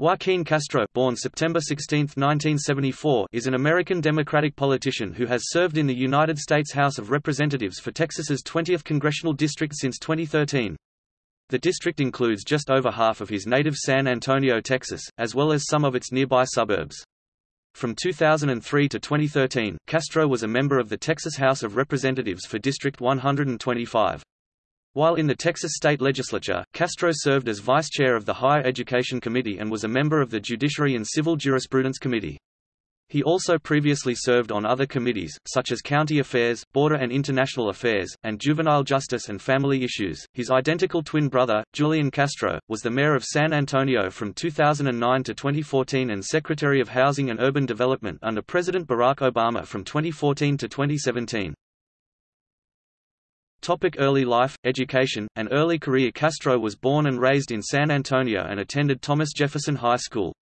Joaquin Castro born September 16, 1974, is an American Democratic politician who has served in the United States House of Representatives for Texas's 20th congressional district since 2013. The district includes just over half of his native San Antonio, Texas, as well as some of its nearby suburbs. From 2003 to 2013, Castro was a member of the Texas House of Representatives for District 125. While in the Texas state legislature, Castro served as vice chair of the Higher Education Committee and was a member of the Judiciary and Civil Jurisprudence Committee. He also previously served on other committees, such as County Affairs, Border and International Affairs, and Juvenile Justice and Family Issues. His identical twin brother, Julian Castro, was the mayor of San Antonio from 2009 to 2014 and Secretary of Housing and Urban Development under President Barack Obama from 2014 to 2017. Topic early life, education, and early career Castro was born and raised in San Antonio and attended Thomas Jefferson High School.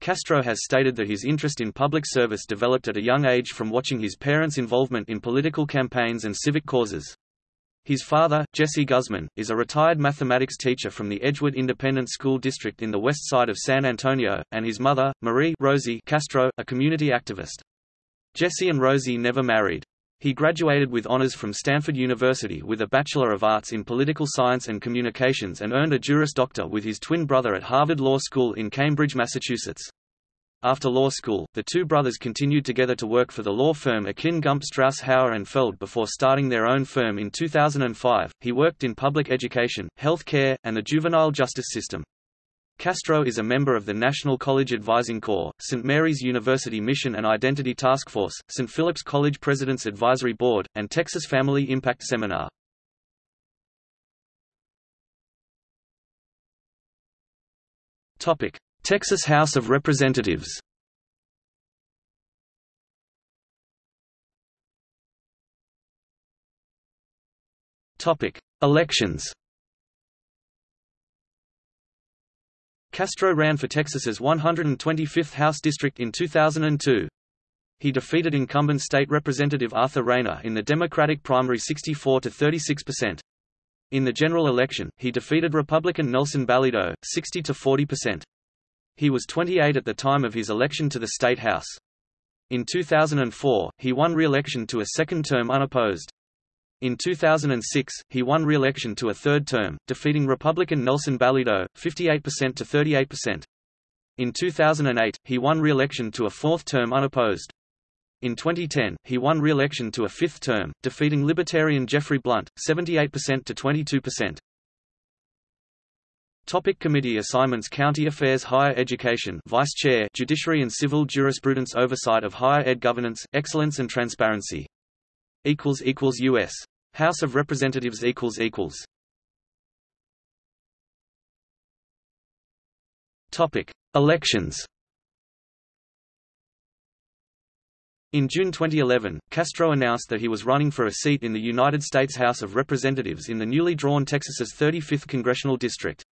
Castro has stated that his interest in public service developed at a young age from watching his parents' involvement in political campaigns and civic causes. His father, Jesse Guzman, is a retired mathematics teacher from the Edgewood Independent School District in the west side of San Antonio, and his mother, Marie Rosie Castro, a community activist. Jesse and Rosie never married. He graduated with honors from Stanford University with a Bachelor of Arts in Political Science and Communications and earned a Juris Doctor with his twin brother at Harvard Law School in Cambridge, Massachusetts. After law school, the two brothers continued together to work for the law firm Akin Gump Strauss Hauer and Feld before starting their own firm in 2005. He worked in public education, health care, and the juvenile justice system. Castro is a member of the National College Advising Corps, St. Mary's University Mission and Identity Task Force, St. Philip's College President's Advisory Board, and Texas Family Impact Seminar. Topic: Texas House of Representatives. Topic: Elections. Castro ran for Texas's 125th House District in 2002. He defeated incumbent state representative Arthur Reyna in the Democratic primary 64 to 36%. In the general election, he defeated Republican Nelson Balido, 60 to 40%. He was 28 at the time of his election to the state house. In 2004, he won re-election to a second term unopposed. In 2006, he won re-election to a third term, defeating Republican Nelson Balido, 58% to 38%. In 2008, he won re-election to a fourth term unopposed. In 2010, he won re-election to a fifth term, defeating Libertarian Jeffrey Blunt, 78% to 22%. Topic committee assignments County Affairs Higher Education Vice Chair Judiciary and Civil Jurisprudence Oversight of Higher Ed Governance, Excellence and Transparency equals equals US House of Representatives equals equals. Topic. Elections. In June 2011, Castro announced that he was running for a seat in the United States House of Representatives in the newly drawn Texas's 35th congressional district.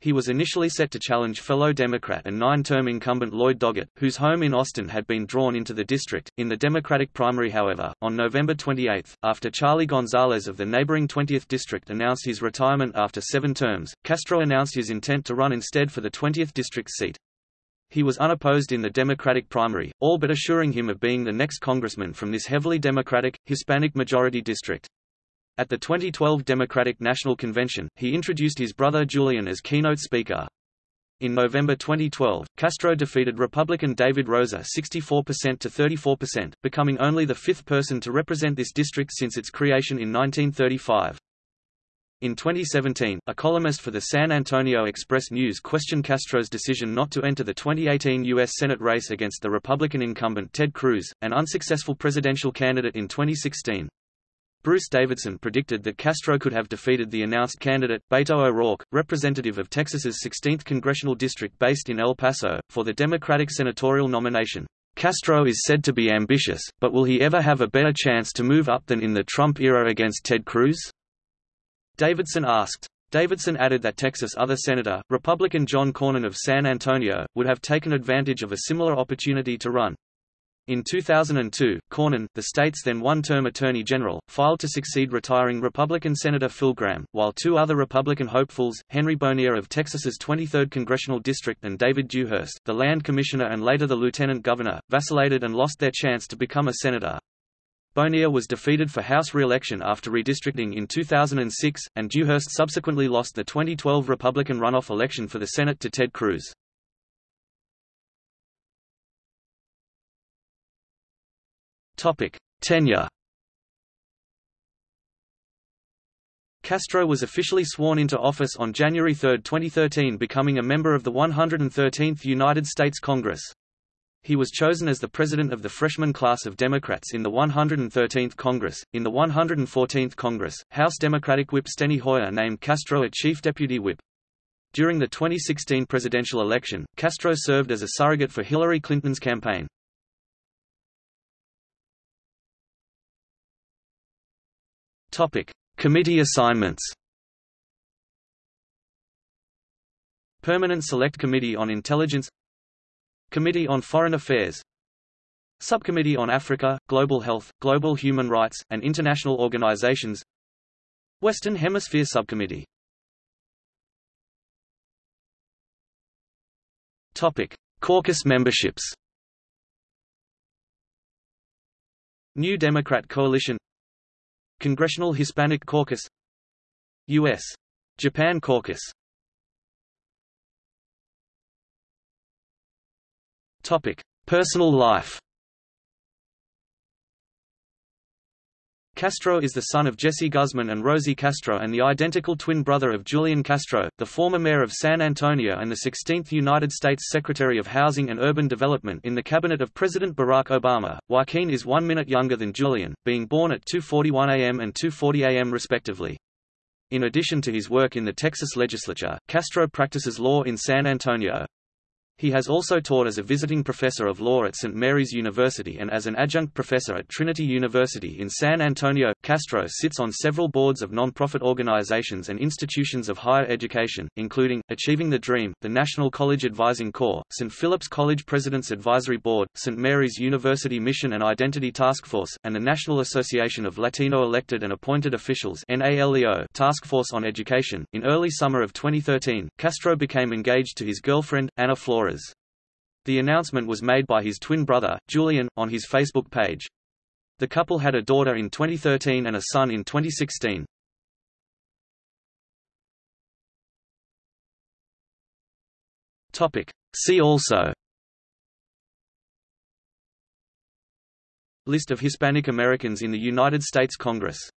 He was initially set to challenge fellow Democrat and nine-term incumbent Lloyd Doggett, whose home in Austin had been drawn into the district. In the Democratic primary however, on November 28, after Charlie Gonzalez of the neighboring 20th district announced his retirement after seven terms, Castro announced his intent to run instead for the 20th district seat. He was unopposed in the Democratic primary, all but assuring him of being the next congressman from this heavily Democratic, Hispanic-majority district. At the 2012 Democratic National Convention, he introduced his brother Julian as keynote speaker. In November 2012, Castro defeated Republican David Rosa 64% to 34%, becoming only the fifth person to represent this district since its creation in 1935. In 2017, a columnist for the San Antonio Express News questioned Castro's decision not to enter the 2018 U.S. Senate race against the Republican incumbent Ted Cruz, an unsuccessful presidential candidate in 2016. Bruce Davidson predicted that Castro could have defeated the announced candidate, Beto O'Rourke, representative of Texas's 16th congressional district based in El Paso, for the Democratic senatorial nomination. Castro is said to be ambitious, but will he ever have a better chance to move up than in the Trump era against Ted Cruz? Davidson asked. Davidson added that Texas other Senator, Republican John Cornyn of San Antonio, would have taken advantage of a similar opportunity to run. In 2002, Cornyn, the state's then one-term Attorney General, filed to succeed retiring Republican Senator Phil Gramm, while two other Republican hopefuls, Henry Bonilla of Texas's 23rd Congressional District and David Dewhurst, the land commissioner and later the lieutenant governor, vacillated and lost their chance to become a senator. Bonilla was defeated for House re-election after redistricting in 2006, and Dewhurst subsequently lost the 2012 Republican runoff election for the Senate to Ted Cruz. Topic: Tenure. Castro was officially sworn into office on January 3, 2013 becoming a member of the 113th United States Congress. He was chosen as the president of the freshman class of Democrats in the 113th Congress. In the 114th Congress, House Democratic Whip Steny Hoyer named Castro a chief deputy whip. During the 2016 presidential election, Castro served as a surrogate for Hillary Clinton's campaign. Topic: Committee assignments. Permanent Select Committee on Intelligence Committee on Foreign Affairs Subcommittee on Africa, Global Health, Global Human Rights, and International Organizations Western Hemisphere Subcommittee Topic: Caucus memberships. New Democrat Coalition Congressional Hispanic Caucus U.S. Japan Caucus Topic: Personal life. Castro is the son of Jesse Guzman and Rosie Castro and the identical twin brother of Julian Castro, the former mayor of San Antonio and the 16th United States Secretary of Housing and Urban Development in the cabinet of President Barack Obama. Joaquin is one minute younger than Julian, being born at 2.41 am and 2.40 am respectively. In addition to his work in the Texas legislature, Castro practices law in San Antonio. He has also taught as a visiting professor of law at St. Mary's University and as an adjunct professor at Trinity University in San Antonio. Castro sits on several boards of nonprofit organizations and institutions of higher education, including Achieving the Dream, the National College Advising Corps, St. Philip's College President's Advisory Board, St. Mary's University Mission and Identity Task Force, and the National Association of Latino Elected and Appointed Officials (NALEO) Task Force on Education. In early summer of 2013, Castro became engaged to his girlfriend Ana Flores the announcement was made by his twin brother, Julian, on his Facebook page. The couple had a daughter in 2013 and a son in 2016. Topic. See also List of Hispanic Americans in the United States Congress